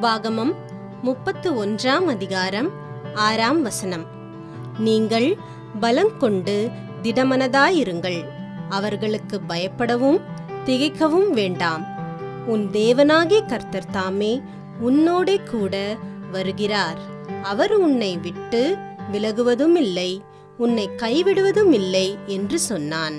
உபாகமம் முப்பத்து ஒன்றாம் அதிகாரம் ஆறாம் வசனம். நீங்கள் பலங்கொண்டு திடமனதாயிருங்கள். அவர்களுக்கு பயப்படவும் திகைக்கவும் வேண்டாம். உன் தேவனாகிய கர்த்தர் தாமே உன்னோடே கூட வருகிறார். அவர் உன்னை விட்டு விலகுவதும் இல்லை உன்னை கைவிடுவதும் இல்லை என்று சொன்னான்.